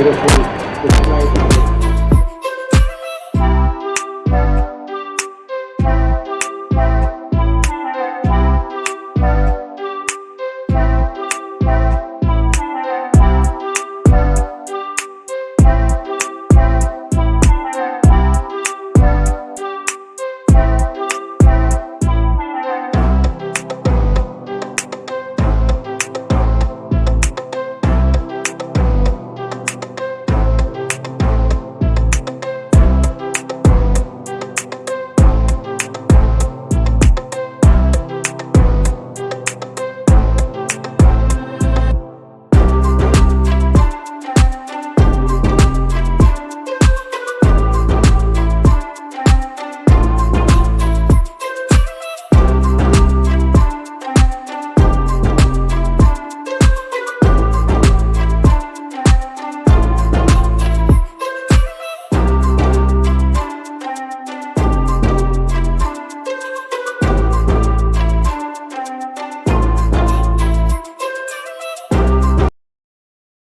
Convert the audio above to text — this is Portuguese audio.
Vira